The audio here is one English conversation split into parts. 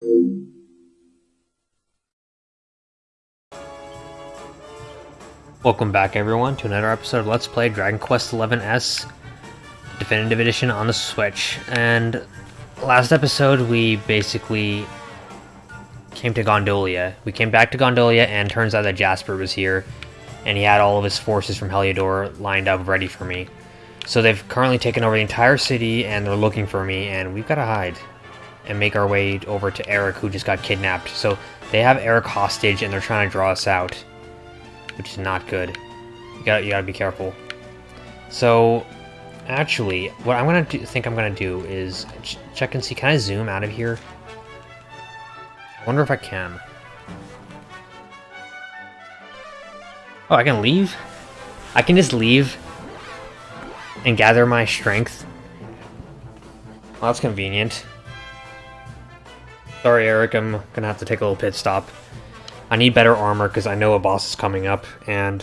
Welcome back everyone to another episode of Let's Play Dragon Quest XI S Definitive Edition on the Switch. And last episode we basically came to Gondolia. We came back to Gondolia and turns out that Jasper was here and he had all of his forces from Heliodor lined up ready for me. So they've currently taken over the entire city and they're looking for me and we've got to hide and make our way over to Erik, who just got kidnapped. So they have Erik hostage and they're trying to draw us out, which is not good. You gotta, you gotta be careful. So actually, what I'm gonna do, think I'm gonna do is ch check and see, can I zoom out of here? I wonder if I can. Oh, I can leave? I can just leave and gather my strength. Well, that's convenient. Sorry, Erik, I'm gonna have to take a little pit stop. I need better armor because I know a boss is coming up, and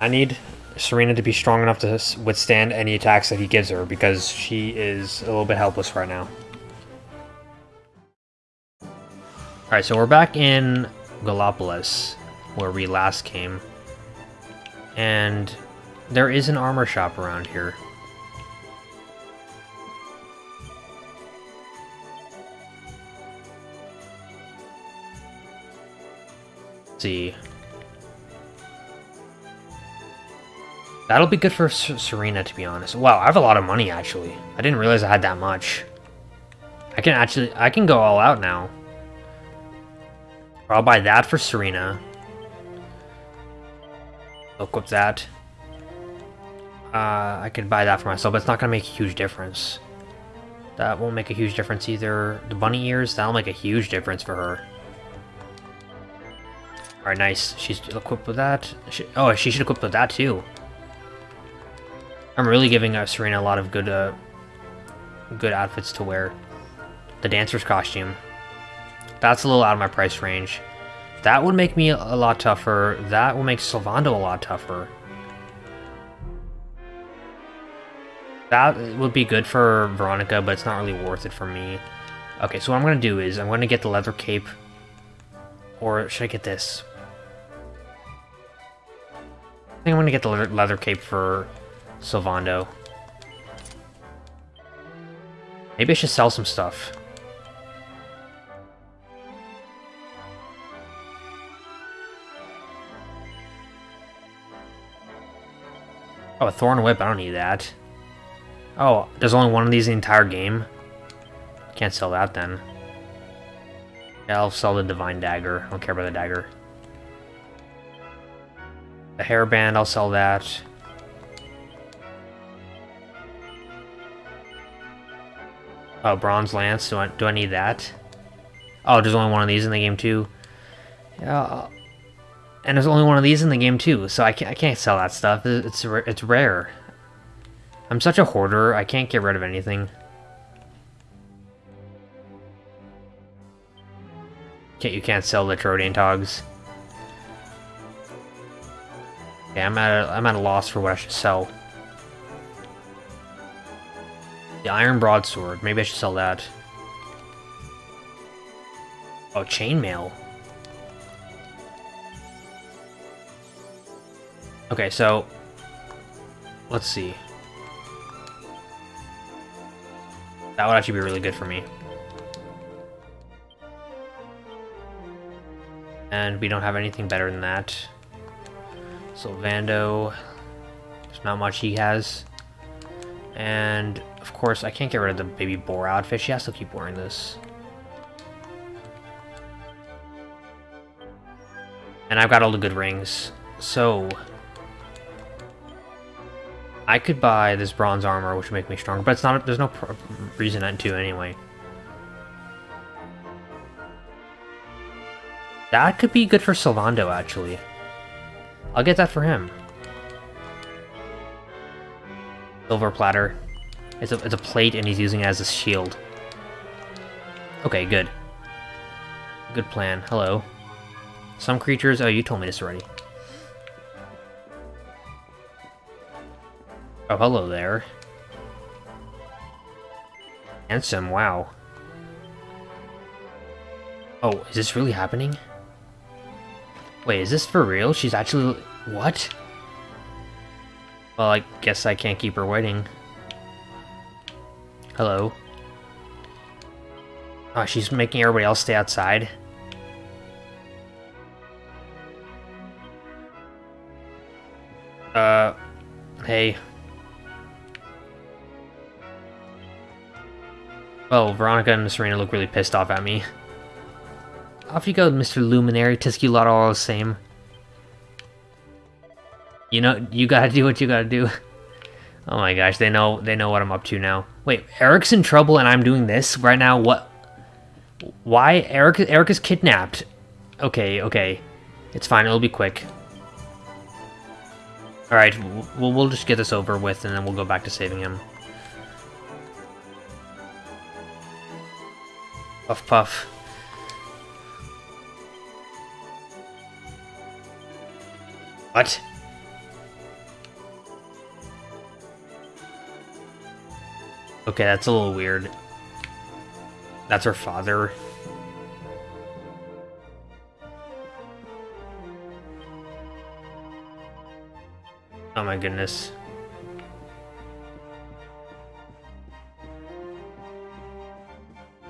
I need Serena to be strong enough to withstand any attacks that he gives her because she is a little bit helpless right now. Alright, so we're back in Gallopolis, where we last came. And there is an armor shop around here. See. That'll be good for Serena, to be honest. Wow, I have a lot of money, actually. I didn't realize I had that much. I can actually, I can go all out now. I'll buy that for Serena. Equip that. Uh, I could buy that for myself, but it's not going to make a huge difference. That won't make a huge difference either. The bunny ears, that'll make a huge difference for her. Alright, nice. She's equipped with that. She, oh, she should equip with that too. I'm really giving uh, Serena a lot of good, uh, good outfits to wear. The dancer's costume. That's a little out of my price range. That would make me a lot tougher. That will make Sylvando a lot tougher. That would be good for Veronica, but it's not really worth it for me. Okay, so what I'm going to do is I'm going to get the leather cape. Or should I get this? I think I'm to get the leather cape for Sylvando. Maybe I should sell some stuff. Oh, a Thorn Whip, I don't need that. Oh, there's only one of these in the entire game? Can't sell that then. Yeah, I'll sell the Divine Dagger. I don't care about the dagger. The hairband, I'll sell that. Oh, Bronze Lance, do I, do I need that? Oh, there's only one of these in the game too. Yeah, and there's only one of these in the game too, so I can't, I can't sell that stuff. It's, it's rare. I'm such a hoarder, I can't get rid of anything. Can't, you can't sell the Troadian Togs. Yeah, I'm at a, I'm at a loss for what I should sell. The Iron Broadsword, maybe I should sell that. Oh, Chainmail. Okay, so let's see. That would actually be really good for me. And we don't have anything better than that. Sylvando, there's not much he has. And, of course, I can't get rid of the baby boar outfit. She has to keep wearing this. And I've got all the good rings. So, I could buy this bronze armor, which would make me stronger, but it's not. There's no reason to anyway. That could be good for Sylvando, actually. I'll get that for him. Silver platter. It's a, it's a plate, and he's using it as a shield. Okay, good. Good plan. Hello. Some creatures... Oh, you told me this already. Oh, hello there. Handsome, wow. Oh, is this really happening? Wait, is this for real? She's actually... What? Well, I guess I can't keep her waiting. Hello? Oh, she's making everybody else stay outside? Uh... Hey. Well, Veronica and Serena look really pissed off at me. Off you go, Mr. Luminary, Tisculata all the same. You know, you gotta do what you gotta do. Oh my gosh, they know they know what I'm up to now. Wait, Erik's in trouble and I'm doing this right now? What? Why? Erik, Erik is kidnapped. Okay, okay. It's fine, it'll be quick. Alright, we'll, we'll just get this over with and then we'll go back to saving him. Puff puff. What? Okay, that's a little weird. That's her father. Oh my goodness.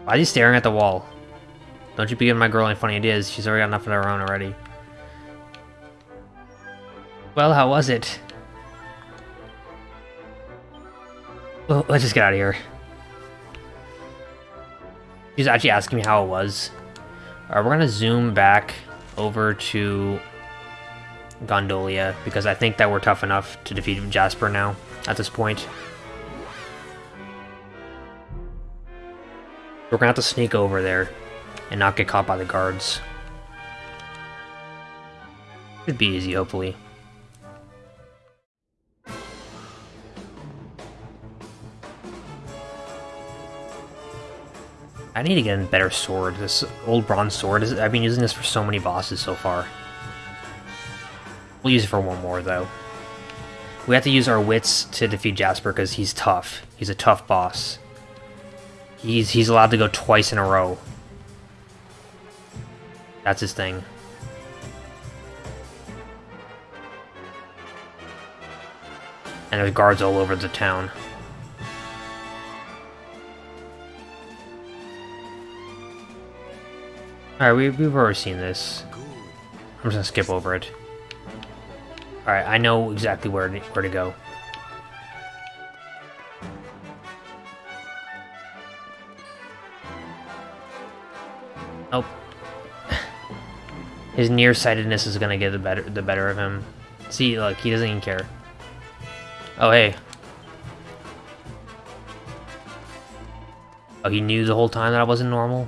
Why are you staring at the wall? Don't you be giving my girl any funny ideas. She's already got enough of her own already. Well, how was it? Well, let's just get out of here. He's actually asking me how it was. Alright, we're gonna zoom back over to Gondolia, because I think that we're tough enough to defeat Jasper now, at this point. We're gonna have to sneak over there and not get caught by the guards. Should be easy, hopefully. I need to get a better sword. This old bronze sword, is, I've been using this for so many bosses so far. We'll use it for one more, though. We have to use our wits to defeat Jasper because he's tough. He's a tough boss. He's, he's allowed to go twice in a row. That's his thing. And there's guards all over the town. Alright, we, we've already seen this. I'm just gonna skip over it. Alright, I know exactly where to, where to go. Oh. His nearsightedness is gonna get the better the better of him. See, look, he doesn't even care. Oh, hey. Oh, he knew the whole time that I wasn't normal?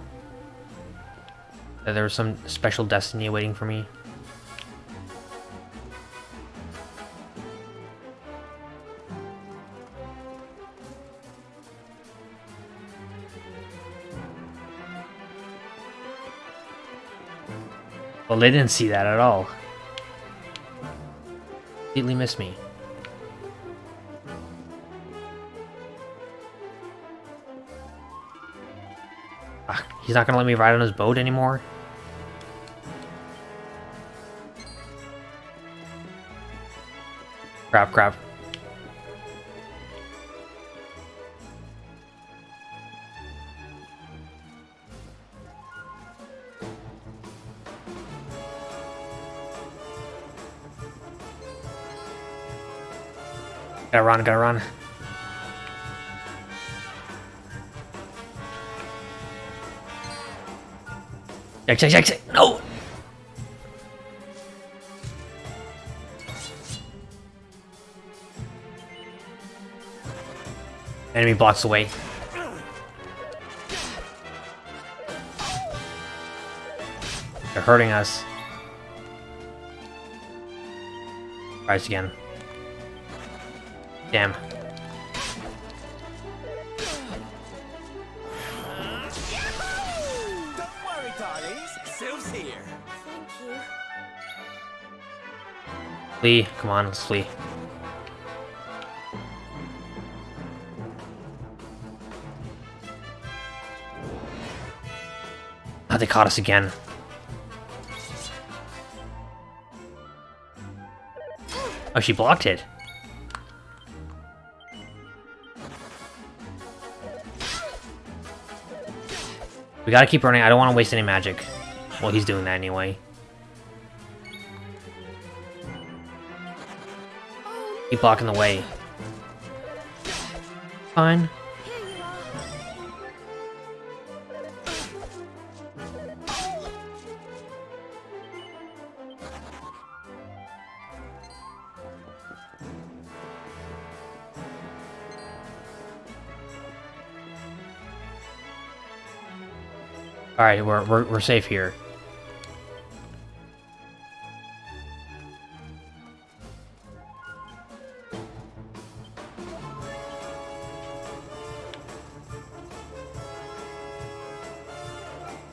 That there was some special destiny waiting for me? Well, they didn't see that at all. Completely missed me. Ah, he's not gonna let me ride on his boat anymore? Crap, crap. Gotta run, gotta run. Exit, exit, no! Enemy blocks away. They're hurting us. Rise again. Damn. Don't worry, darlings. Sylv's here. Thank you. Flee, come on, let's flee. They caught us again. Oh, she blocked it. We gotta keep running. I don't want to waste any magic. Well, he's doing that anyway. Keep blocking the way. Fine. Alright, we're, we're, we're safe here.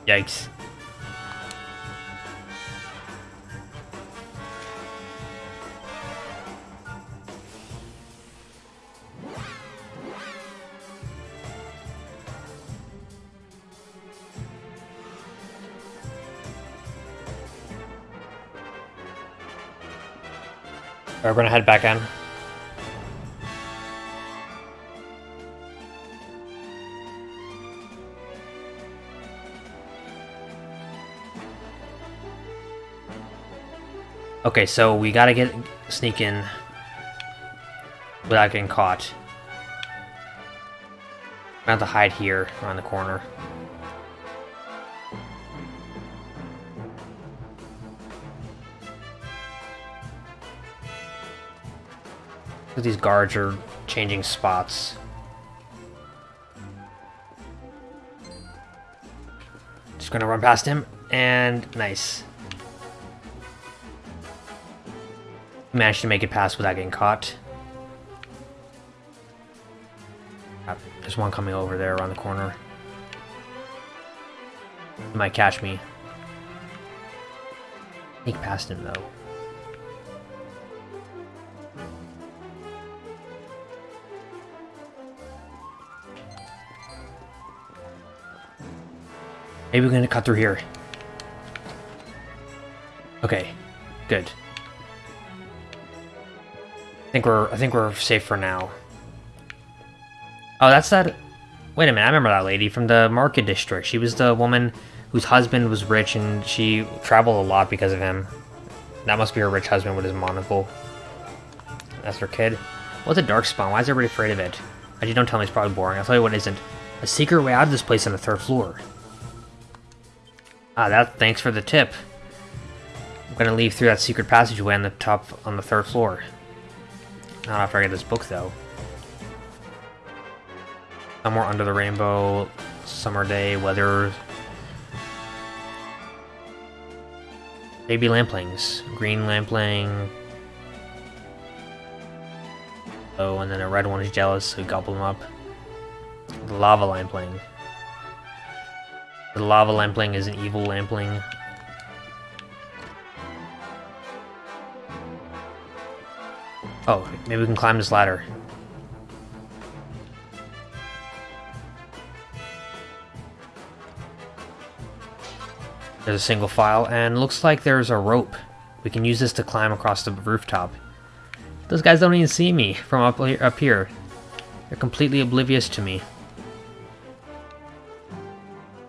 Yikes. Alright, we're gonna head back in. Okay, so we gotta get sneak in without getting caught. I have to hide here around the corner. These guards are changing spots. Just gonna run past him, and nice. Managed to make it past without getting caught. Ah, there's one coming over there around the corner. He might catch me. Sneak past him though. Maybe we're gonna cut through here. Okay, good. I think we're I think we're safe for now. Oh, that's that. Wait a minute, I remember that lady from the market district. She was the woman whose husband was rich and she traveled a lot because of him. That must be her rich husband with his monocle. That's her kid. What's a dark spawn? Why is everybody afraid of it? Actually, don't tell me it's probably boring. I'll tell you what isn't. A secret way out of this place on the third floor. Ah, that. Thanks for the tip. I'm gonna leave through that secret passageway on the top, on the third floor. Not after I get this book, though. Somewhere under the rainbow, summer day, weather. Baby lamplings, green lampling. Oh, and then a red one is jealous, so gobble them up. Lava lampling. The lava lampling is an evil lampling. Oh, maybe we can climb this ladder. There's a single file, and looks like there's a rope. We can use this to climb across the rooftop. Those guys don't even see me from up here. Up here. They're completely oblivious to me.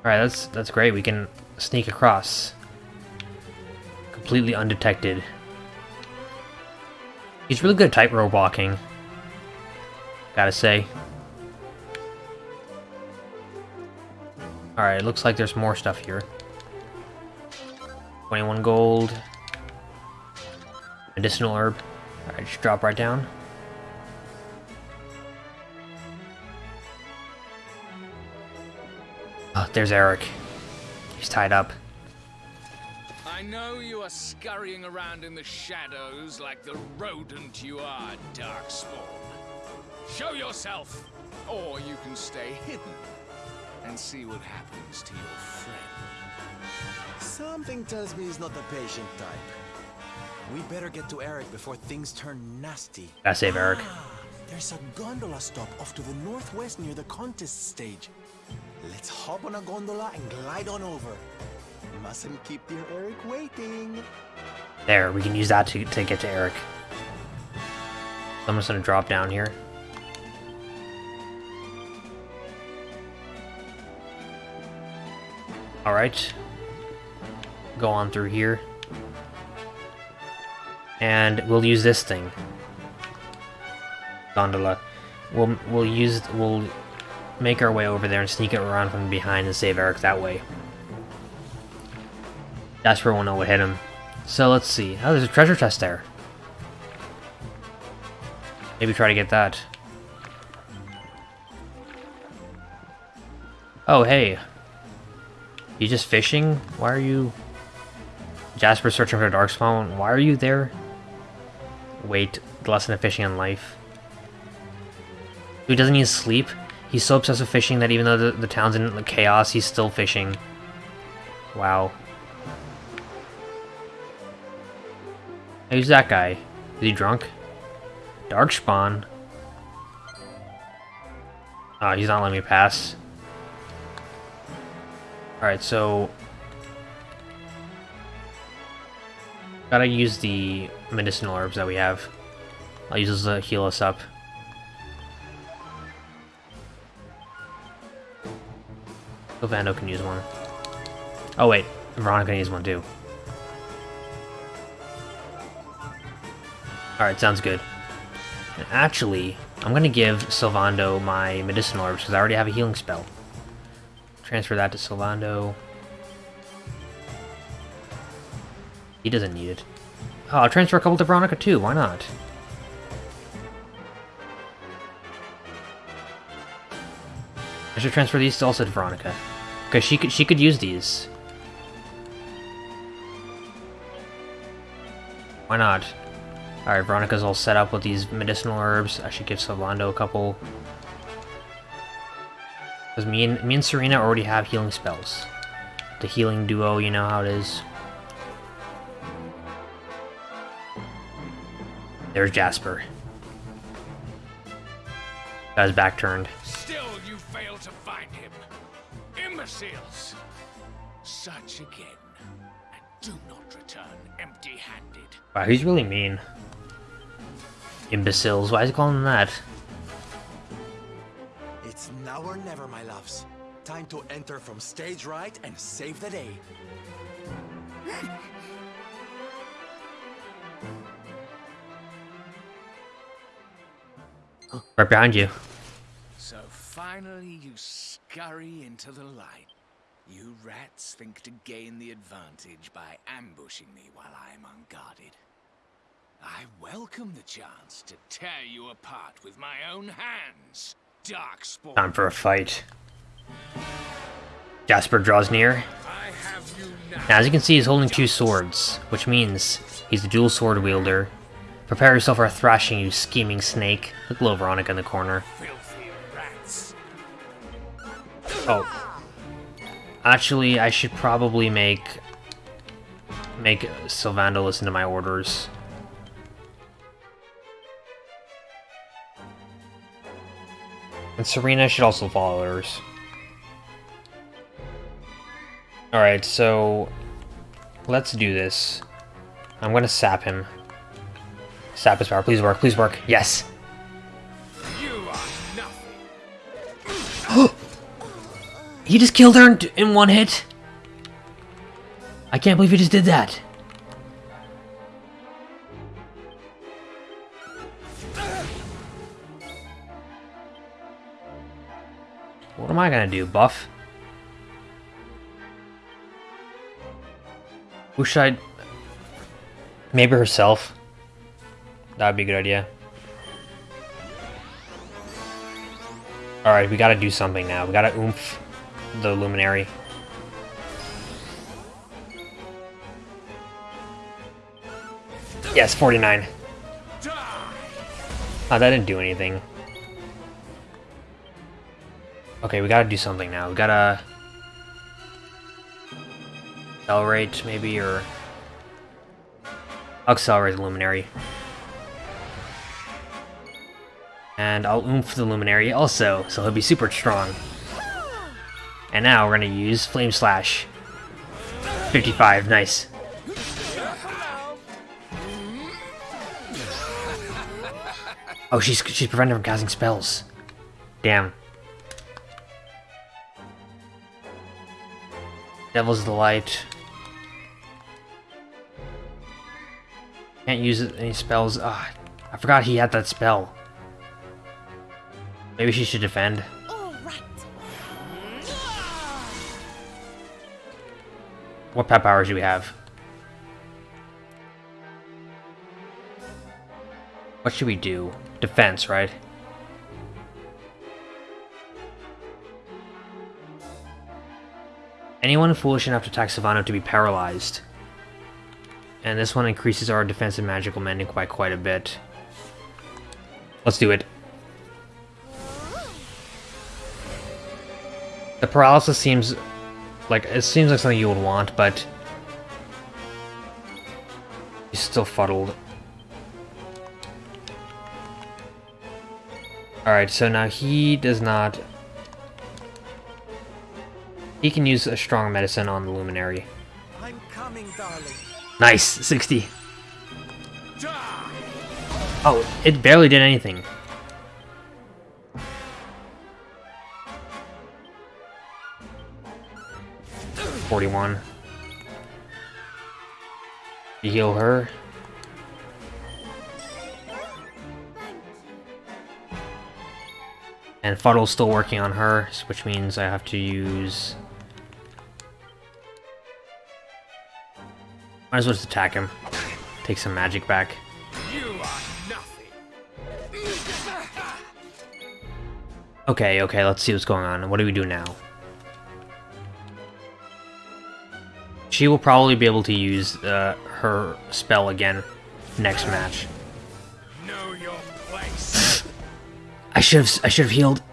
Alright, that's that's great. We can sneak across. Completely undetected. He's really good at tightrope walking. Gotta say. Alright, it looks like there's more stuff here. 21 gold. Medicinal herb. Alright, just drop right down. Oh, there's Erik. He's tied up. I know you are scurrying around in the shadows like the rodent you are, Darkspawn. Show yourself, or you can stay hidden and see what happens to your friend. Something tells me he's not the patient type. We better get to Erik before things turn nasty. Gotta save Erik. Ah, there's a gondola stop off to the northwest near the contest stage. Let's hop on a gondola and glide on over. Mustn't keep dear Erik waiting. There, we can use that to, to get to Erik. I'm just gonna drop down here. Alright. Go on through here. And we'll use this thing. Gondola. We'll we'll use we'll make our way over there and sneak it around from behind and save Erik that way. Jasper won't know what hit him. So let's see. Oh, there's a treasure chest there. Maybe try to get that. Oh, hey. You just fishing? Why are you... Jasper searching for a Darkspawn. Why are you there? Wait, the lesson of fishing in life. Who doesn't need sleep. He's so obsessed with fishing that even though the, the town's in chaos, he's still fishing. Wow. Who's that guy? Is he drunk? Darkspawn? Oh, ah, he's not letting me pass. Alright, so... Gotta use the medicinal herbs that we have. I'll use those to heal us up. Vando can use one. Oh wait, Veronica needs one too. Alright, sounds good. And actually, I'm gonna give Sylvando my medicinal herbs because I already have a healing spell. Transfer that to Sylvando. He doesn't need it. Oh, I'll transfer a couple to Veronica too, why not? Should transfer these to also to Veronica. Because she could she could use these. Why not? Alright, Veronica's all set up with these medicinal herbs. I should give Sylvando a couple. Because me and, me and Serena already have healing spells. The healing duo, you know how it is. There's Jasper. His back turned. Wow, he's really mean. Imbeciles, why is he calling them that? It's now or never, my loves. Time to enter from stage right and save the day. Right behind you. So finally you scurry into the light. You rats think to gain the advantage by ambushing me while I am unguarded. I welcome the chance to tear you apart with my own hands, Darkspawn. Time for a fight. Jasper draws near. I have you now. As you can see, he's holding two swords, which means he's a dual sword wielder. Prepare yourself for a thrashing, you scheming snake. Look little Veronica in the corner. Oh. Actually, I should probably make... make Sylvando listen to my orders. And Serena should also follow orders. Alright, so... Let's do this. I'm gonna sap him. Sap his power. Please work, please work. Yes! He just killed her in, in one hit? I can't believe he just did that. What am I gonna do, buff? Who should I... Maybe herself. That'd be a good idea. Alright, we gotta do something now. We gotta oomph the luminary. Yes, 49. Oh, that didn't do anything. Okay, we gotta do something now. We gotta... Accelerate, maybe, or... I'll accelerate the luminary. And I'll oomph the luminary also, so he'll be super strong. And now we're gonna use Flame Slash. 55, nice. Oh, she's she's prevented from casting spells. Damn. Devil's Delight. Can't use any spells. Ah, I forgot he had that spell. Maybe she should defend. What pet powers do we have? What should we do? Defense, right? Anyone foolish enough to attack Savannah to be paralyzed. And this one increases our defensive magical mending by quite a bit. Let's do it. The paralysis seems like it seems like something you would want, but he's still fuddled. Alright, so now he does not... He can use a strong medicine on the Luminary. I'm coming, darling. Nice, 60. Oh, it barely did anything. Forty-one. You heal her. And Fuddle's still working on her, which means I have to use... Might as well just attack him. Take some magic back. Okay, okay, let's see what's going on. What do we do now? She will probably be able to use uh, her spell again next match. Know your place. I should have I should have healed.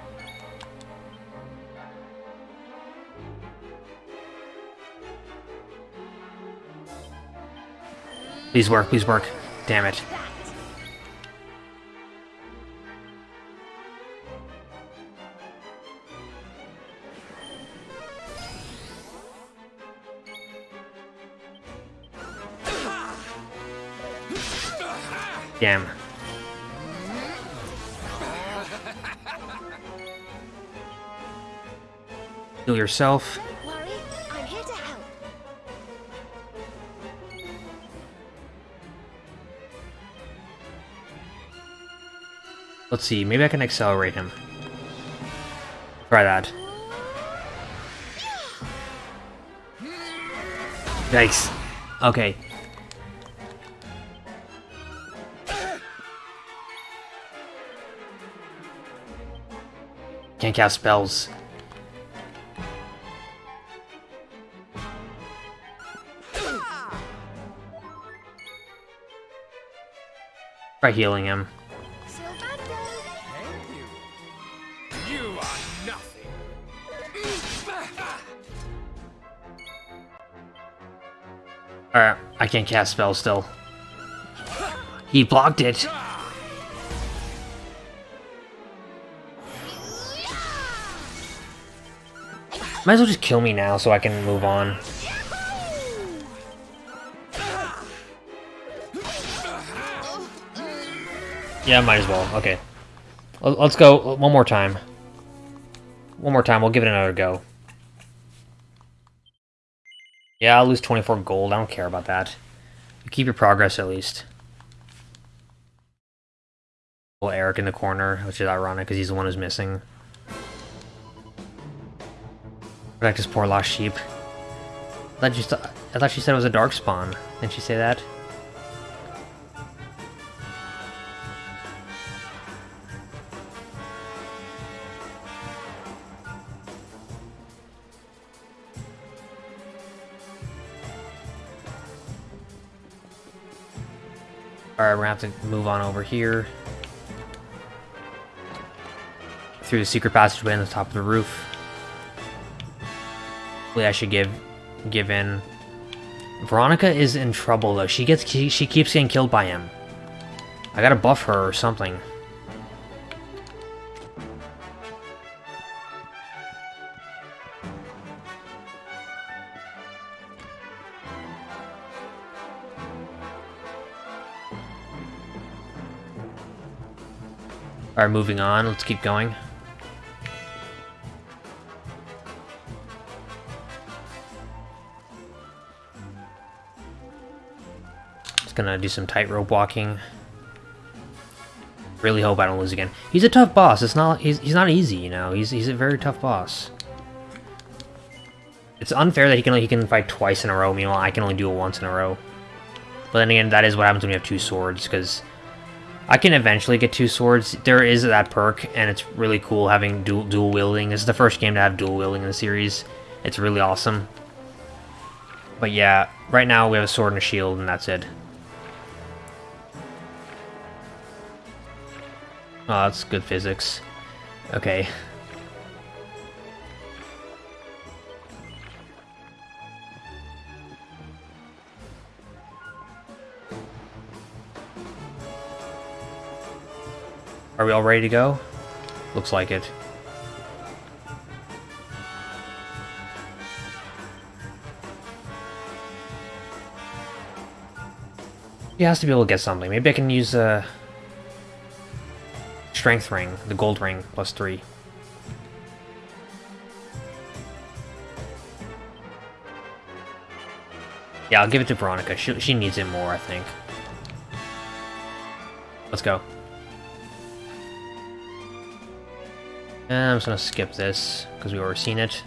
Please work, please work. Damn it. Damn. Heal yourself. Worry, I'm here to help. Let's see, maybe I can accelerate him. Try that. Yikes. Okay. Cast spells. Try healing him. Alright, I can't cast spells still. He blocked it. Might as well just kill me now so I can move on. Yeah, might as well. Okay. Let's go one more time. One more time, we'll give it another go. Yeah, I'll lose 24 gold. I don't care about that. You keep your progress at least. Little Erik in the corner, which is ironic because he's the one who's missing. Protect his poor lost sheep. I thought, st I thought she said it was a dark spawn. Didn't she say that? Alright, we're gonna have to move on over here. Through the secret passageway on the top of the roof. I should give give in. Veronica is in trouble though. She gets she, she keeps getting killed by him. I gotta buff her or something. Alright, moving on. Let's keep going. Gonna do some tightrope walking. Really hope I don't lose again. He's a tough boss. It's not. He's, he's not easy, you know. He's he's a very tough boss. It's unfair that he can he can fight twice in a row. Meanwhile, I can only do it once in a row. But then again, that is what happens when you have two swords, because I can eventually get two swords. There is that perk, and it's really cool having dual, dual wielding. This is the first game to have dual wielding in the series. It's really awesome. But yeah, right now we have a sword and a shield, and that's it. Oh, that's good physics. Okay. Are we all ready to go? Looks like it. He has to be able to get something. Maybe I can use a strength ring, the gold ring, plus three. Yeah, I'll give it to Veronica. She, she needs it more, I think. Let's go. I'm just gonna skip this, because we've already seen it.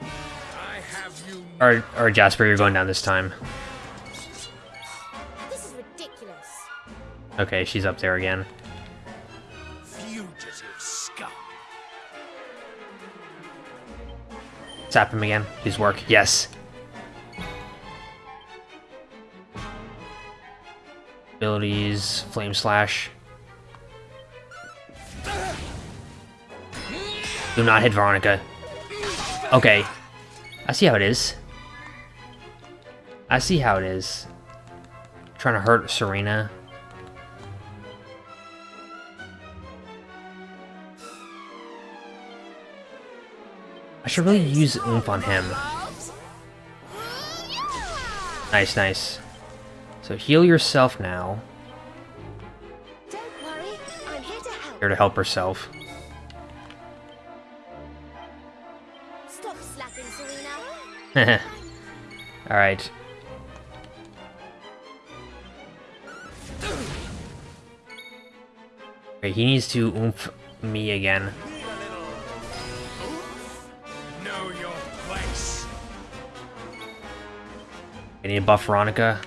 I have you Or, or Jasper, you're going down this time. This is ridiculous. Okay, she's up there again. Zap him again. Please work. Yes. Abilities, Flame Slash. Do not hit Veronica. Okay. I see how it is. I see how it is. Trying to hurt Serena. I should really use oomph on him. Nice, nice. So heal yourself now. Worry, here to help. Here to help herself. Stop slacking, Serena. Alright. Okay, he needs to oomph me again. Know your place. I need to buff Veronica.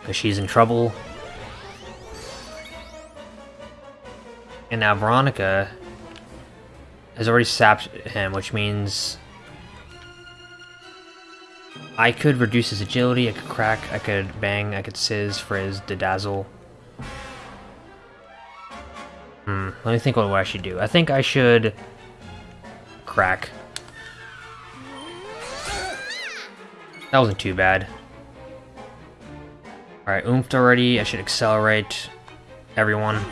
Because she's in trouble. And now Veronica has already sapped him, which means I could reduce his agility, I could crack, I could bang, I could sizz, frizz, dedazzle. Hmm, let me think what I should do. I think I should crack. That wasn't too bad. Alright, oomphed already. I should accelerate everyone.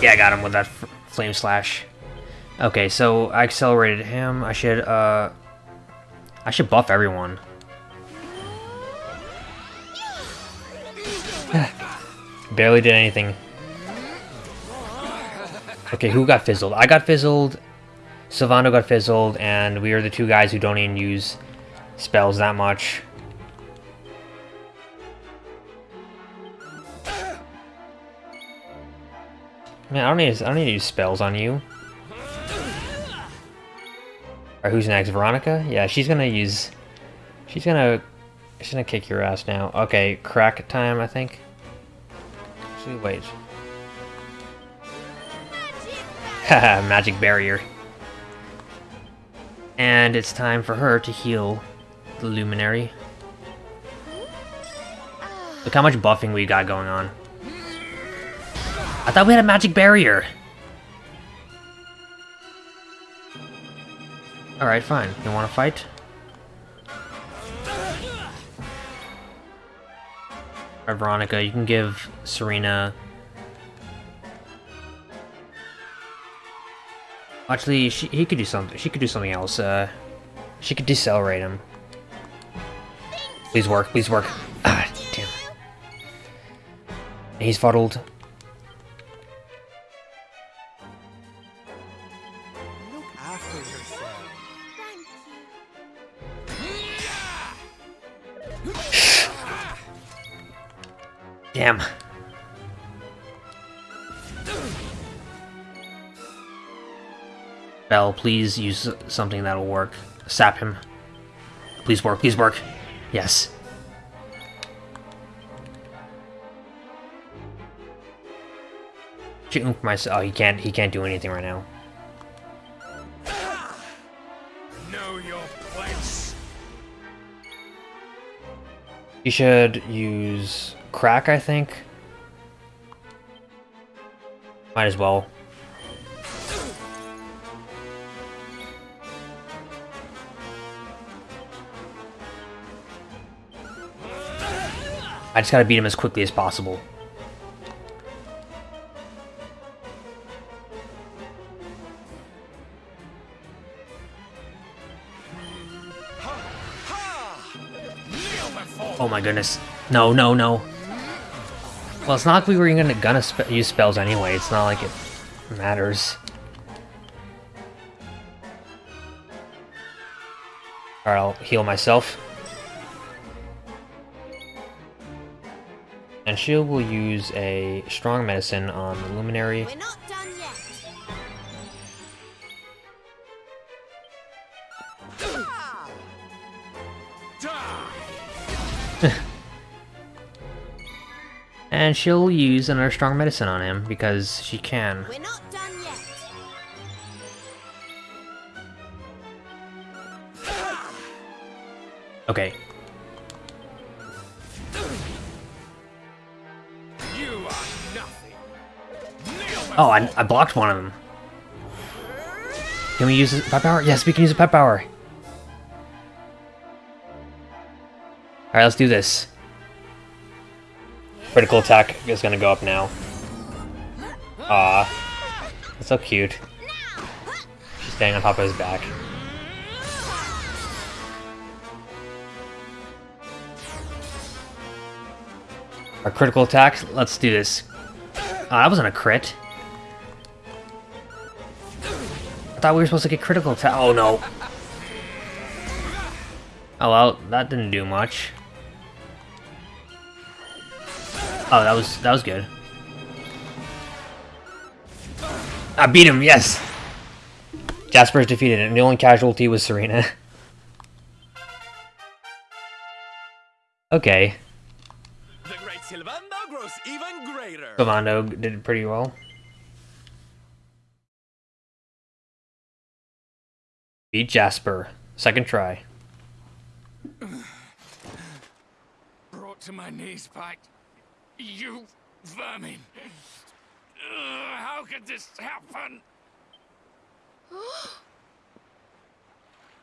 Yeah, I got him with that flame slash. Okay, so I accelerated him. I should, uh... I should buff everyone. Barely did anything. Okay, who got fizzled? I got fizzled, Sylvando got fizzled, and we are the two guys who don't even use spells that much. Man, I don't need. I don't need to use spells on you. Alright, who's next? Veronica? Yeah, she's gonna use. She's gonna. She's gonna kick your ass now. Okay, crack time, I think. Actually, wait. Haha, magic barrier. And it's time for her to heal the luminary. Look how much buffing we got going on. I thought we had a magic barrier. Alright, fine. You wanna fight? Alright, Veronica, you can give Serena... Actually, she, he could do something. She could do something else. Uh, She could decelerate him. Please work, please work. Ah, damn. He's fuddled. Please use something that'll work. Sap him. Please work, please work. Yes. For myself. Oh, he can't. He can't do anything right now. Know your place. You should use crack. I think. Might as well. I just gotta beat him as quickly as possible. Oh my goodness. No, no, no. Well, it's not like we were gonna, gonna spe use spells anyway. It's not like it matters. Alright, I'll heal myself. And she will use a strong medicine on the luminary. We're not done yet. die. And she'll use another strong medicine on him because she can. We're not done yet. Okay. Oh, I, I blocked one of them. Can we use pet power? Yes, we can use a pet power. Alright, let's do this. Critical attack is gonna go up now. Ah, that's so cute. She's staying on top of his back. Our critical attack, let's do this. Oh, that wasn't a crit. Thought we were supposed to get critical attack. Oh no. Oh well, that didn't do much. Oh, that was that was good. I beat him, yes. Jasper's defeated, and the only casualty was Serena. okay, The great Sylvando grows even greater. Commando did pretty well. Beat Jasper, second try. Brought to my knees by you vermin. Ugh, how could this happen?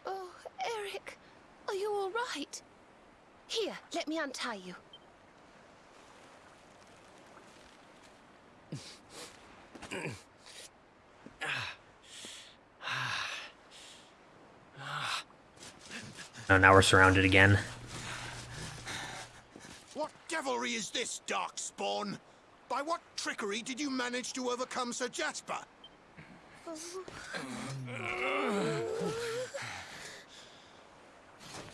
Oh, Erik, are you all right? Here, let me untie you. Oh, now we're surrounded again. What devilry is this, Darkspawn? By what trickery did you manage to overcome Sir Jasper?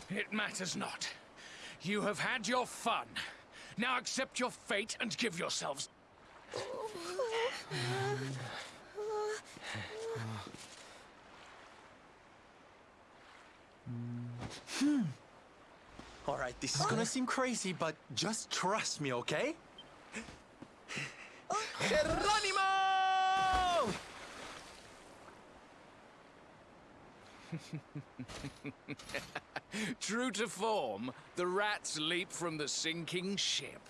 It matters not. You have had your fun. Now accept your fate and give yourselves. Hmm. All right, this is gonna seem crazy, but just trust me, okay? Geronimo! True to form, the rats leap from the sinking ship.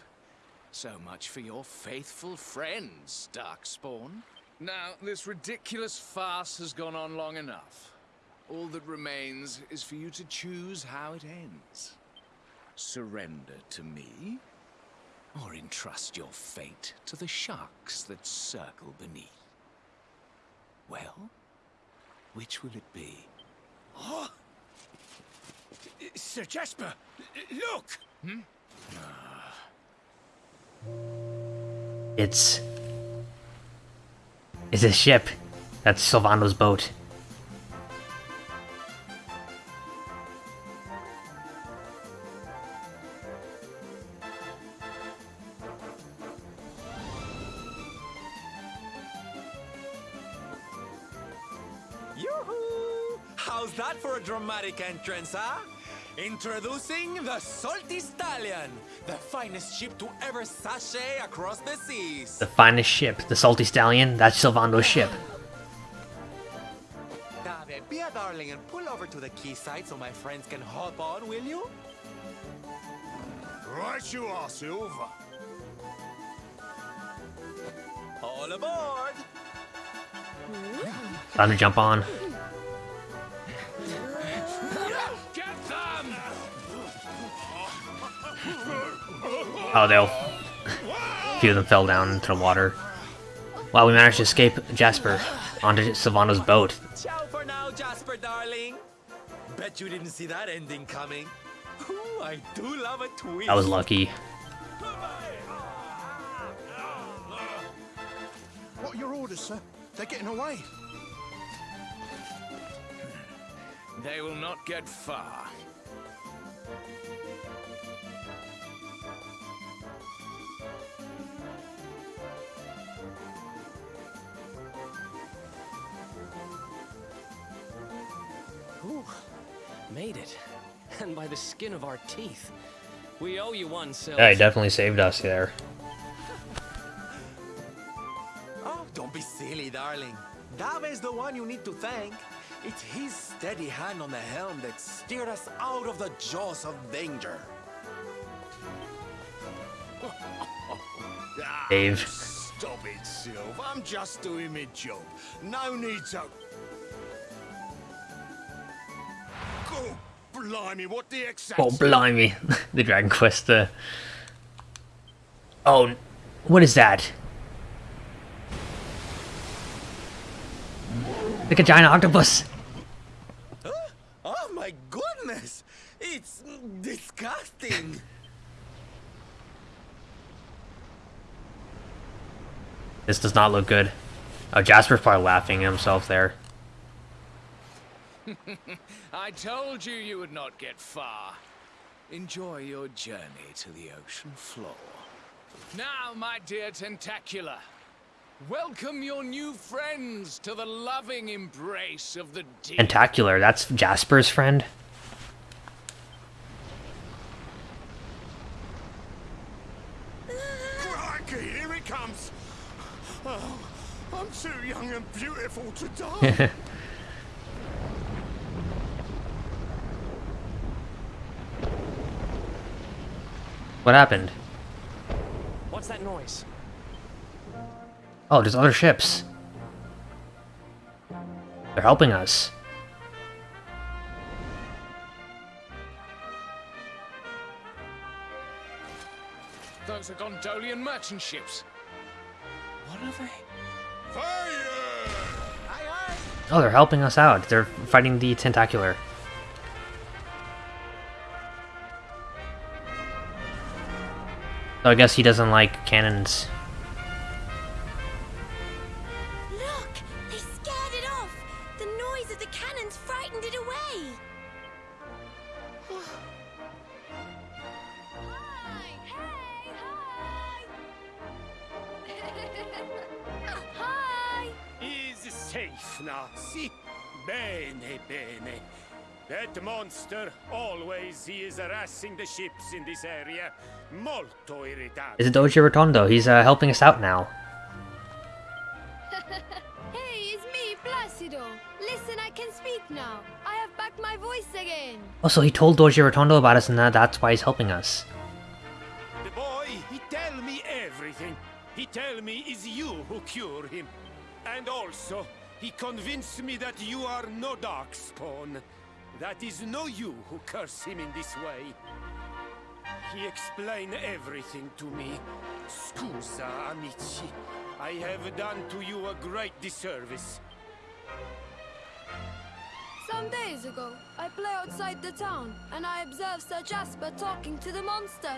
So much for your faithful friends, Darkspawn. Now, this ridiculous farce has gone on long enough. All that remains is for you to choose how it ends. Surrender to me, or entrust your fate to the sharks that circle beneath. Well, which will it be? Oh! Sir Jasper, look! Hmm? It's. It's a ship. That's Sylvando's boat. How's that for a dramatic entrance, huh? Introducing the Salty Stallion, the finest ship to ever sashay across the seas. The finest ship, the Salty Stallion, that's Sylvando's ship. Dave, be a darling and pull over to the quayside so my friends can hop on, will you? Right you are, Silva. All aboard! Time to jump on. Oh, they'll. A few of them fell down into the water. Wow, we managed to escape Jasper onto Sylvando's boat. Ciao for now, Jasper, darling. Bet you didn't see that ending coming. Ooh, I do love a twist. That was lucky. What are your orders, sir? They're getting away. They will not get far. Made it. And by the skin of our teeth. We owe you one, Sylv. Yeah, he definitely saved us there. Oh, don't be silly, darling. Dave's the one you need to thank. It's his steady hand on the helm that steered us out of the jaws of danger. Ah, Dave. Stop it, Silver. I'm just doing my job. No need to... blimey, what the exact... Oh, blimey. the Dragon Quest, uh... Oh, what is that? Like a giant octopus. Oh my goodness! It's disgusting! This does not look good. Oh, Jasper's probably laughing at himself there. I told you you would not get far. Enjoy your journey to the ocean floor. Now, my dear Tentacular, welcome your new friends to the loving embrace of the deep. Tentacular, that's Jasper's friend? Crikey, here it comes. Oh, I'm too young and beautiful to die. What happened? What's that noise? Oh, there's other ships. They're helping us. Those are Gondolian merchant ships. What are they? Fire! Oh, they're helping us out. They're fighting the Tentacular. So I guess he doesn't like cannons. Look! They scared it off! The noise of the cannons frightened it away! hi! Hey! Hi! hi! is safe now. Si, bene, bene. That monster, always he is harassing the ships in this area. Molto irritante. It's Doge Rotondo. He's uh, helping us out now. Hey, it's me, Placido. Listen, I can speak now. I have back my voice again. Also, he told Doge Rotondo about us, and that, that's why he's helping us. The boy, he tell me everything. He tell me is you who cure him. And also, he convinced me that you are no Darkspawn. That is no you who curse him in this way. He explained everything to me. Scusa, amici. I have done to you a great disservice. Some days ago, I play outside the town, and I observe Sir Jasper talking to the monster.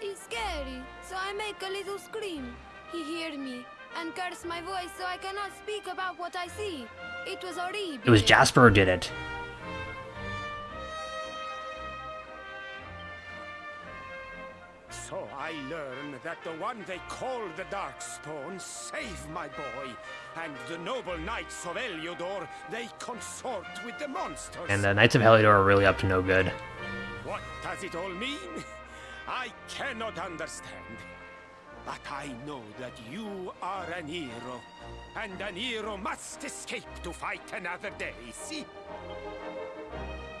He's scary, so I make a little scream. He hear me, and curse my voice so I cannot speak about what I see. It was horrible. It was Jasper who did it. So I learn that the one they call the Darkspawn saved my boy, and the noble knights of Eliodor, they consort with the monsters. And the Knights of Heliodor are really up to no good. What does it all mean? I cannot understand. But I know that you are an hero, and an hero must escape to fight another day, see?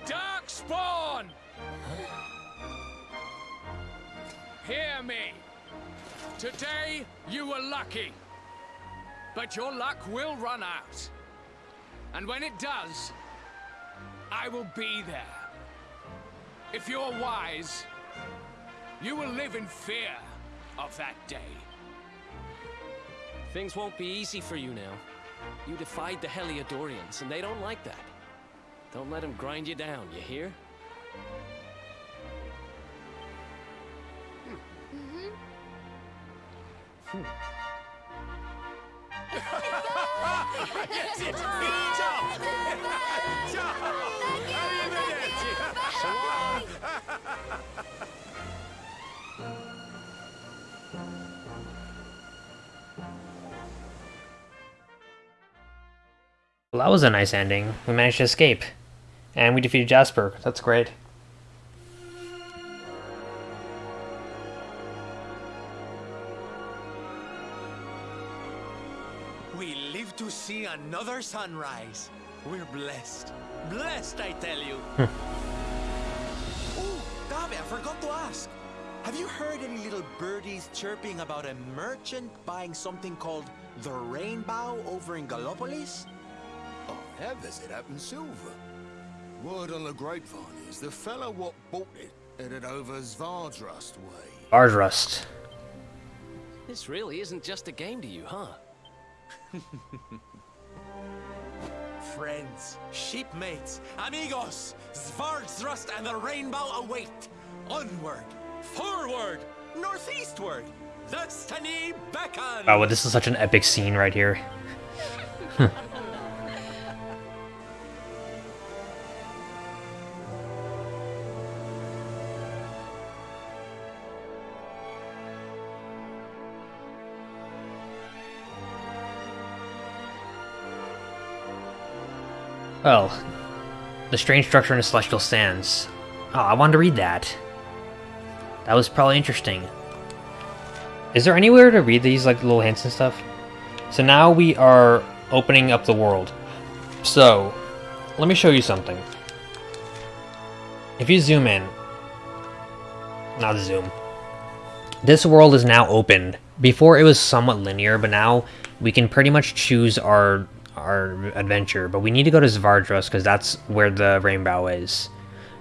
Darkspawn! Hear me. Today, you were lucky. But your luck will run out. And when it does, I will be there. If you're wise, you will live in fear of that day. Things won't be easy for you now. You defied the Heliodorians, and they don't like that. Don't let them grind you down, you hear? Yes, it! Ciao! Ciao! Arrivederci! So long! Well, that was a nice ending. We managed to escape. And we defeated Jasper. That's great. See another sunrise. We're blessed. Blessed, I tell you. oh, Dave, I forgot to ask. Have you heard any little birdies chirping about a merchant buying something called the Rainbow over in Gallopolis? Oh, Heathers it up in silver. Word on the grapevine is the fellow what bought it headed over Zwaardsrust way. Ardrust. This really isn't just a game to you, huh? Friends, shipmates, amigos, Zwaardsrust and the Rainbow await. Onward, forward, northeastward. Destiny beckons. Oh, well, this is such an epic scene right here. Well, the strange structure in the celestial sands. Oh, I wanted to read that. That was probably interesting. Is there anywhere to read these like little hints and stuff? So now we are opening up the world. So, let me show you something. If you zoom in, not zoom. This world is now open. Before it was somewhat linear, but now we can pretty much choose our our adventure. But we need to go to Zwaardsrust because that's where the rainbow is.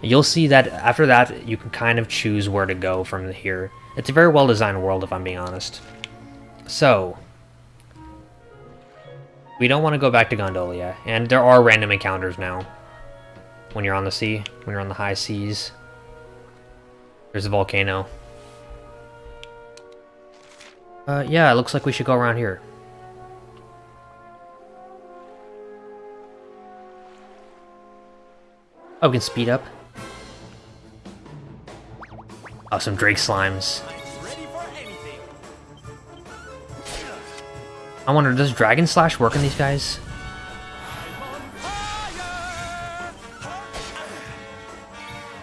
You'll see that after that you can kind of choose where to go from here. It's a very well designed world if I'm being honest. So, we don't want to go back to Gondolia, and there are random encounters now. When you're on the sea, when you're on the high seas. There's a volcano. Uh, yeah, it looks like we should go around here. Oh, we can speed up. Oh, some Drake slimes. I wonder, does Dragon Slash work on these guys?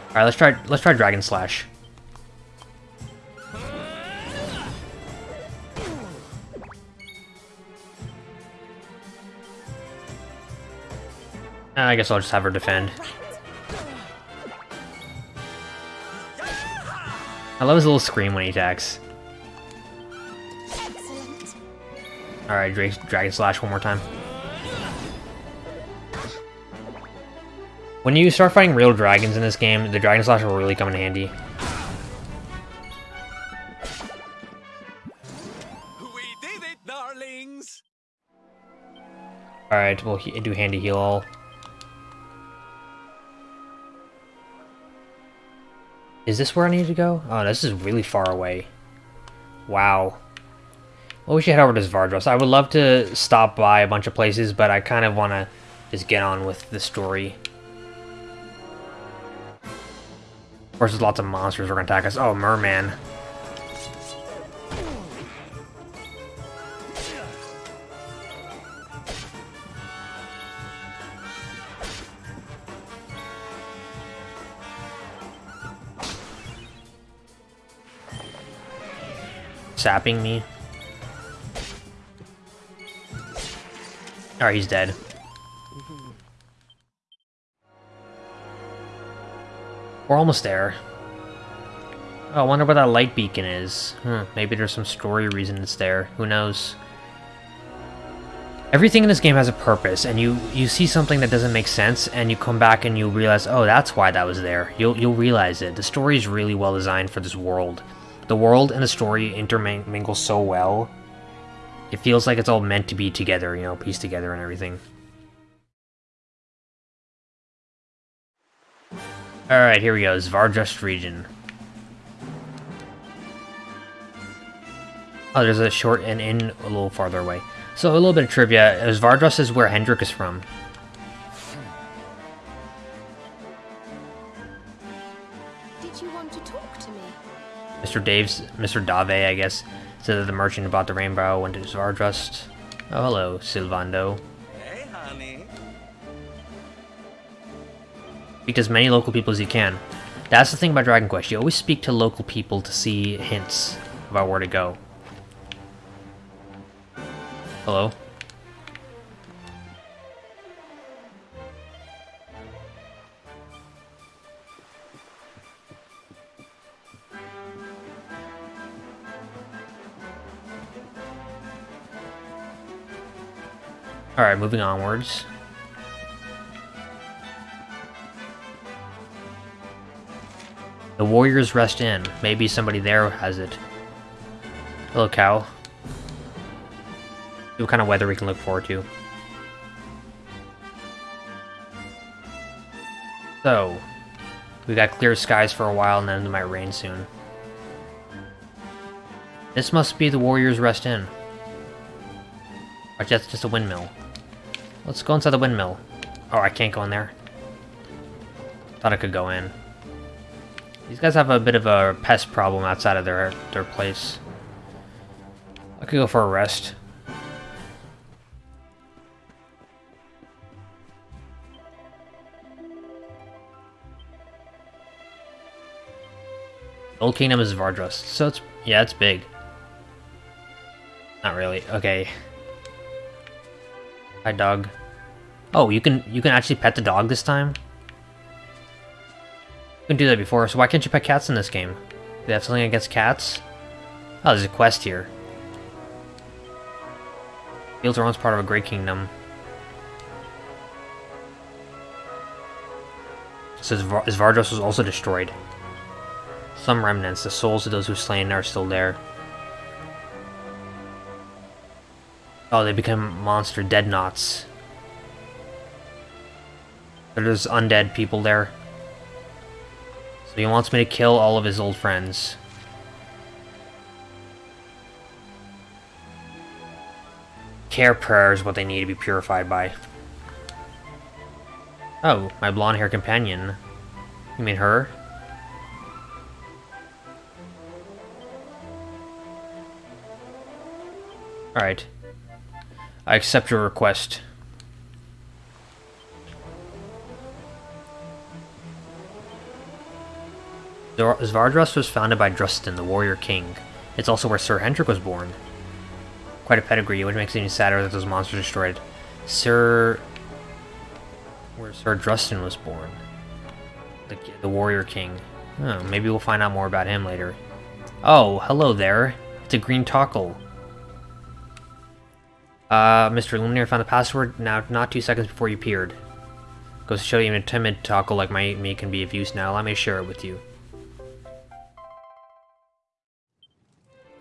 Alright, let's try let's try Dragon Slash. I guess I'll just have her defend. I love his little scream when he attacks. Alright, Drake, Dragon Slash one more time. When you start fighting real dragons in this game, the Dragon Slash will really come in handy. We did it, darlings. Alright, we'll he do handy heal all. Is this where I need to go? Oh, this is really far away. Wow. Well, we should head over to Zwaardsrust. I would love to stop by a bunch of places, but I kind of want to just get on with the story. Of course, there's lots of monsters who are going to attack us. Oh, Merman. Sapping me. Alright, he's dead. We're almost there. Oh, I wonder where that light beacon is. Hmm, maybe there's some story reason it's there. Who knows? Everything in this game has a purpose, and you you see something that doesn't make sense, and you come back and you realize, oh, that's why that was there. You'll you'll realize it. The story is really well designed for this world. The world and the story intermingle so well. It feels like it's all meant to be together, you know, pieced together and everything. Alright, here we go. Zwaardsrust region. Oh, there's a short and in a little farther away. So a little bit of trivia. Uh, Zwaardsrust is where Hendrik is from. Did you want to talk to me? Mr. Dave's, Mr. Dave, I guess, said that the merchant who bought the rainbow went to Zwaardsrust. Oh, hello, Sylvando. Hey, honey. Speak to as many local people as you can. That's the thing about Dragon Quest. You always speak to local people to see hints about where to go. Hello? Moving onwards. The Warriors Rest Inn. Maybe somebody there has it. Hello, cow. See what kind of weather we can look forward to. So, we got clear skies for a while and then it might rain soon. This must be the Warriors Rest Inn. Or that's just a windmill. Let's go inside the windmill. Oh, I can't go in there. Thought I could go in. These guys have a bit of a pest problem outside of their their place. I could go for a rest. Old Kingdom is Vardrust, so it's yeah, it's big. Not really. Okay. Hi, dog. Oh, you can you can actually pet the dog this time. You can do that before, so why can't you pet cats in this game? Do they have something against cats? Oh, there's a quest here. Fields are once part of a great kingdom. It says Var Zwaardsrust was also destroyed. Some remnants, the souls of those who slain are still there. Oh, they become monster dead knots. There's undead people there. So he wants me to kill all of his old friends. Care prayer is what they need to be purified by. Oh, my blonde hair companion. You mean her? Alright. I accept your request. Zwaardsrust was founded by Drustan, the warrior king. It's also where Sir Hendrik was born. Quite a pedigree, which makes it even sadder that those monsters destroyed. Sir... Where Sir Drustan was born. The, the warrior king. Maybe we'll find out more about him later. Oh, hello there. It's a green tockle. Uh, Mr. Luminaire found the password now not two seconds before you appeared. Goes to show you even a timid tockle like my, me can be of use now. Let me share it with you.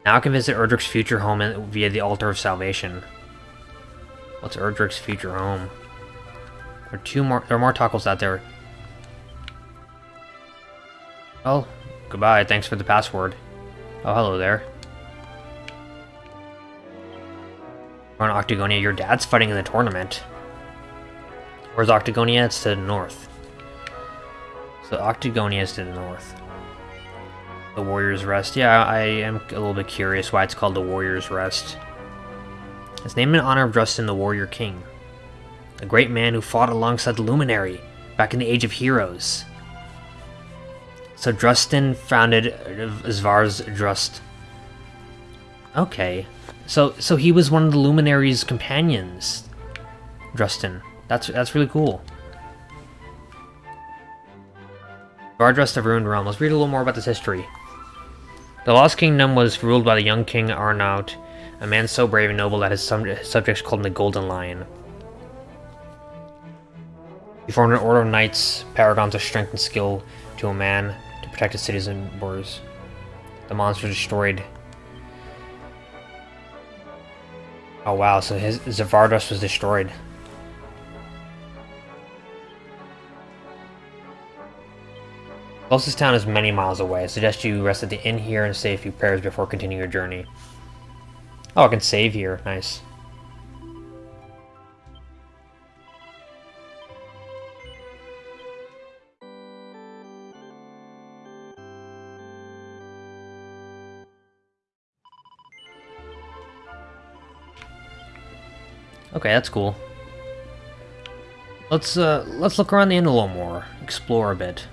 Now I can visit Erdrick's future home via the Altar of Salvation. What's Erdrick's future home? There are two more. There are more tockles out there. Well, Goodbye, thanks for the password. Oh, hello there. We're on Octagonia, your dad's fighting in the tournament. Where's Octagonia? It's to the north. So Octagonia is to the north. The Warrior's Rest. Yeah, I am a little bit curious why it's called the Warrior's Rest. It's named in honor of Drustan, the Warrior King. A great man who fought alongside the Luminary back in the Age of Heroes. So Drustan founded uh, Zwaardsrust. Okay. So so he was one of the Luminary's companions. Drustan. That's that's really cool. Zwaardsrust of Ruined Realm. Let's read a little more about this history. The Lost Kingdom was ruled by the young King Arnaut, a man so brave and noble that his subjects called him the Golden Lion. He formed an order of knights, paragons of strength and skill, to a man to protect his cities and borders. The monster destroyed. Oh wow, so his Zwaardsrust was destroyed. Closest town is many miles away. I suggest you rest at the inn here and say a few prayers before continuing your journey. Oh, I can save here. Nice. Okay, that's cool. Let's uh let's look around the inn a little more, explore a bit.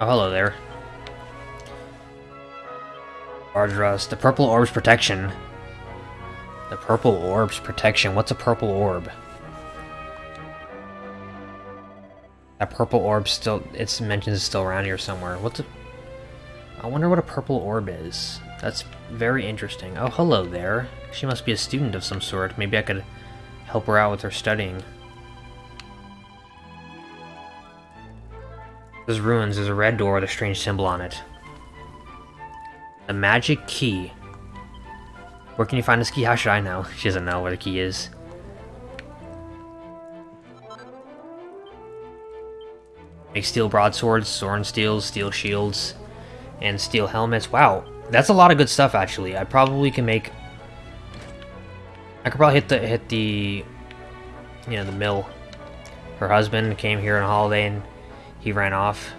Oh, hello there. Ardras, the purple orb's protection. The purple orb's protection. What's a purple orb? That purple orb still, it's mentioned it's still around here somewhere. What's a... I wonder what a purple orb is. That's very interesting. Oh, hello there. She must be a student of some sort. Maybe I could help her out with her studying. There's ruins. There's a red door with a strange symbol on it. The magic key. Where can you find this key? How should I know? She doesn't know where the key is. Make steel broadswords, sword steels, steel shields, and steel helmets. Wow, that's a lot of good stuff actually. I probably can make I could probably hit the hit the you know the mill. Her husband came here on holiday and he ran off.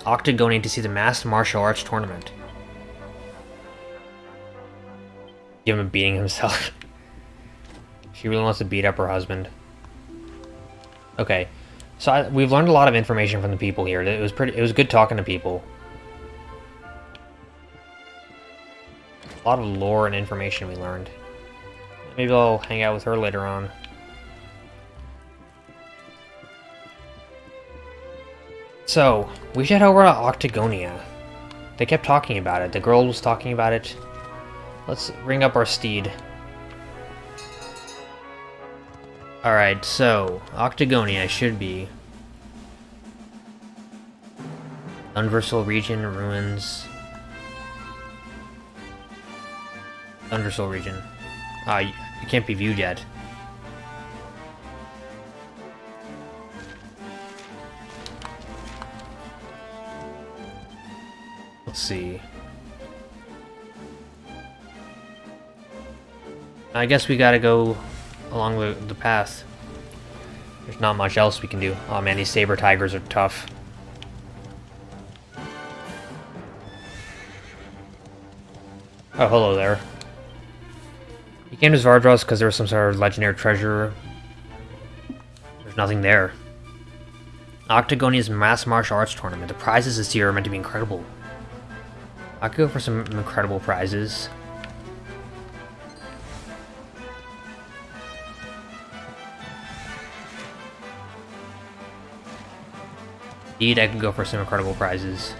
Octagoning to see the masked martial arts tournament. Give him a beating himself. she really wants to beat up her husband. Okay, so I, we've learned a lot of information from the people here. It was pretty. It was good talking to people. A lot of lore and information we learned. Maybe I'll hang out with her later on. So, we should head over to Octagonia. They kept talking about it. The girl was talking about it. Let's ring up our steed. Alright, so, Octagonia should be... Universal region, ruins... Undersoul region. Ah, uh, it can't be viewed yet. Let's see. I guess we gotta go along the, the path. There's not much else we can do. Oh man, these saber tigers are tough. Oh, hello there. He came to Zwaardsrust because there was some sort of legendary treasure. There's nothing there. Octagonia's Mass Martial Arts Tournament. The prizes this year are meant to be incredible. I could go for some incredible prizes. Indeed, I can go for some incredible prizes.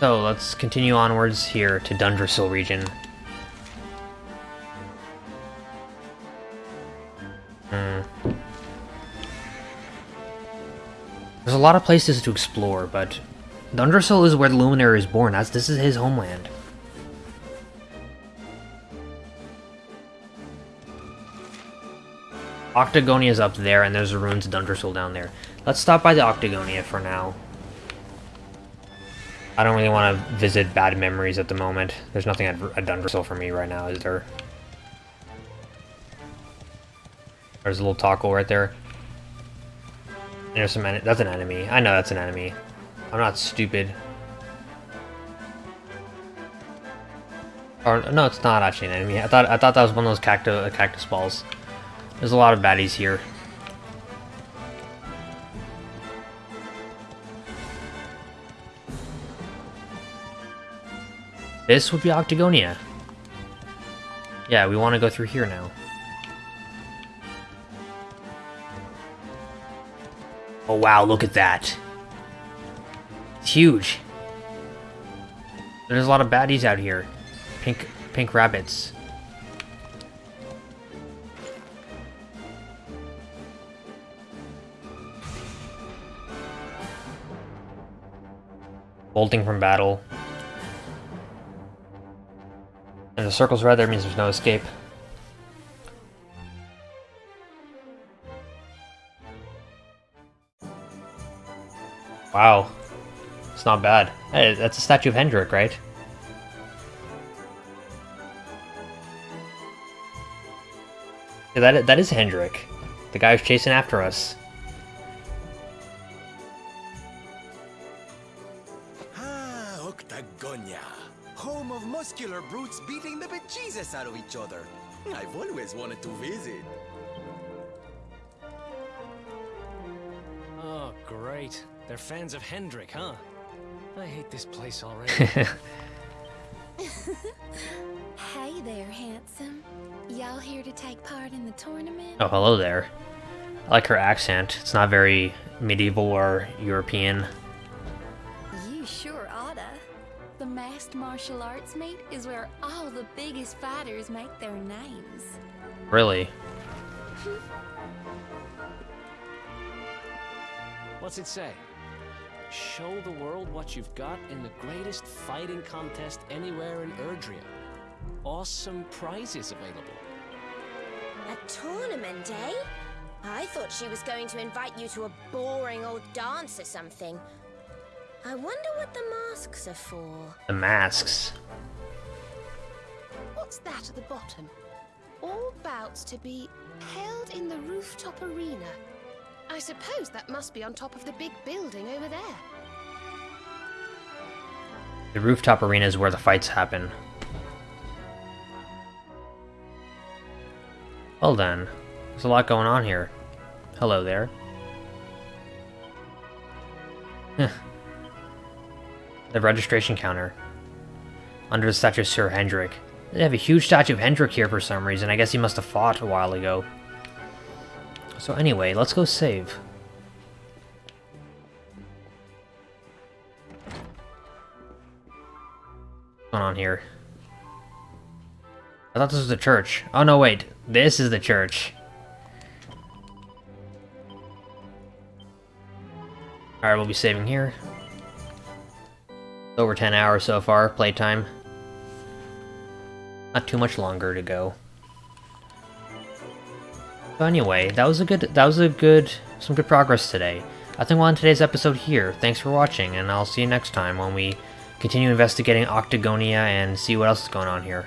So, let's continue onwards here to Dundrasil region. Hmm. a lot of places to explore, but Dundrasil is where the Luminary is born. as this is his homeland. Octagonia is up there, and there's the ruins of Dundrasil down there. Let's stop by the Octagonia for now. I don't really want to visit bad memories at the moment. There's nothing at, at for me right now, is there? There's a little taco right there. There's some that's an enemy. I know that's an enemy. I'm not stupid. Or no, it's not actually an enemy. I thought I thought that was one of those cactus balls. There's a lot of baddies here. This would be Octagonia. Yeah, we want to go through here now. Oh wow, look at that. It's huge. There's a lot of baddies out here. Pink pink rabbits. Bolting from battle. And the circle's red there means there's no escape. Wow. It's not bad. Hey, that's a statue of Hendrik, right? Yeah, that, that is Hendrik. The guy who's chasing after us. They're fans of Hendrik, huh? I hate this place already. Hey there, handsome. Y'all here to take part in the tournament? oh, hello there. I like her accent. It's not very medieval or European. You sure oughta. The masked martial arts meet is where all the biggest fighters make their names. Really? What's it say? Show the world what you've got in the greatest fighting contest anywhere in Erdrea. Awesome prizes available. A tournament, eh? I thought she was going to invite you to a boring old dance or something. I wonder what the masks are for. The masks. What's that at the bottom? All bouts to be held in the rooftop arena. I suppose that must be on top of the big building over there. The rooftop arena is where the fights happen. Well then, there's a lot going on here. Hello there. The registration counter. Under the statue of Sir Hendrik. They have a huge statue of Hendrik here for some reason. I guess he must have fought a while ago. So anyway, let's go save. What's going on here? I thought this was the church. Oh no, wait. This is the church. Alright, we'll be saving here. Over 10 hours so far, playtime. Not too much longer to go. So anyway, that was a good, that was a good, some good progress today. I think we'll end today's episode here. Thanks for watching, and I'll see you next time when we continue investigating Octagonia and see what else is going on here.